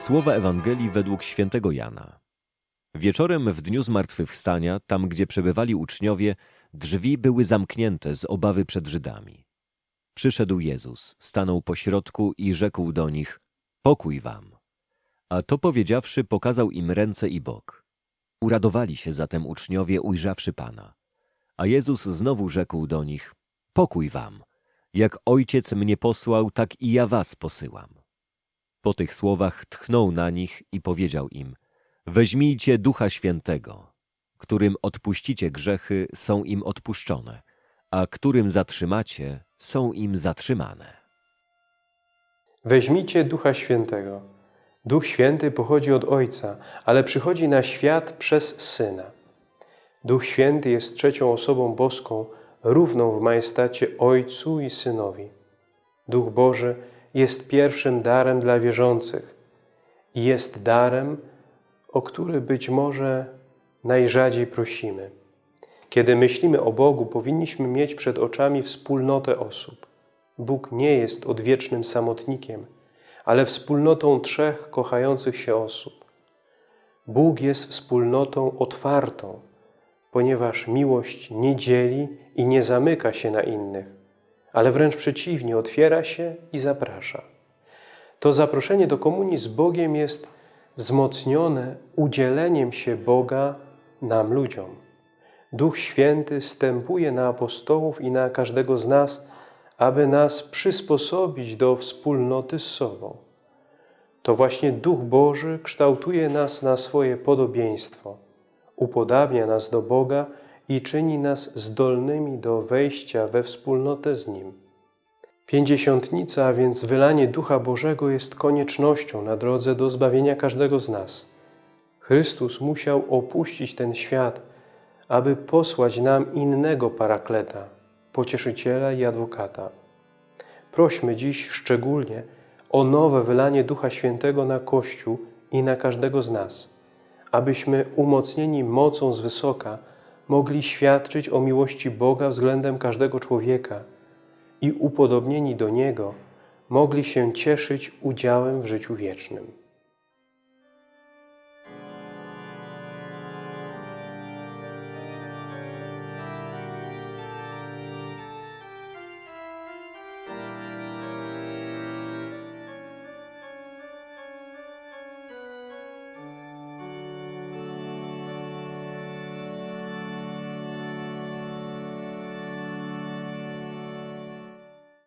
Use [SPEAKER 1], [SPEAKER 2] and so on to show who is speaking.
[SPEAKER 1] Słowa Ewangelii według świętego Jana. Wieczorem w dniu zmartwychwstania, tam gdzie przebywali uczniowie, drzwi były zamknięte z obawy przed Żydami. Przyszedł Jezus, stanął pośrodku i rzekł do nich, pokój wam. A to powiedziawszy, pokazał im ręce i bok. Uradowali się zatem uczniowie, ujrzawszy Pana. A Jezus znowu rzekł do nich, pokój wam. Jak Ojciec mnie posłał, tak i ja was posyłam. Po tych słowach tchnął na nich i powiedział im, weźmijcie Ducha Świętego, którym odpuścicie grzechy, są im odpuszczone, a którym zatrzymacie, są im zatrzymane.
[SPEAKER 2] Weźmijcie Ducha Świętego. Duch Święty pochodzi od Ojca, ale przychodzi na świat przez Syna. Duch Święty jest trzecią osobą boską, równą w majestacie Ojcu i Synowi. Duch Boży jest pierwszym darem dla wierzących i jest darem, o który być może najrzadziej prosimy. Kiedy myślimy o Bogu, powinniśmy mieć przed oczami wspólnotę osób. Bóg nie jest odwiecznym samotnikiem, ale wspólnotą trzech kochających się osób. Bóg jest wspólnotą otwartą, ponieważ miłość nie dzieli i nie zamyka się na innych, ale wręcz przeciwnie, otwiera się i zaprasza. To zaproszenie do komunii z Bogiem jest wzmocnione udzieleniem się Boga nam ludziom. Duch Święty stępuje na apostołów i na każdego z nas, aby nas przysposobić do wspólnoty z sobą. To właśnie Duch Boży kształtuje nas na swoje podobieństwo, upodabnia nas do Boga i czyni nas zdolnymi do wejścia we wspólnotę z Nim. Pięćdziesiątnica, a więc wylanie Ducha Bożego jest koniecznością na drodze do zbawienia każdego z nas. Chrystus musiał opuścić ten świat, aby posłać nam innego parakleta, pocieszyciela i adwokata. Prośmy dziś szczególnie o nowe wylanie Ducha Świętego na Kościół i na każdego z nas, abyśmy umocnieni mocą z wysoka mogli świadczyć o miłości Boga względem każdego człowieka i upodobnieni do Niego mogli się cieszyć udziałem w życiu wiecznym.